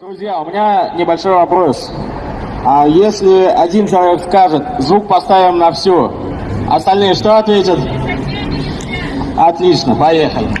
Друзья, у меня небольшой вопрос. А если один человек скажет, звук поставим на всю, остальные что ответят? Отлично, поехали.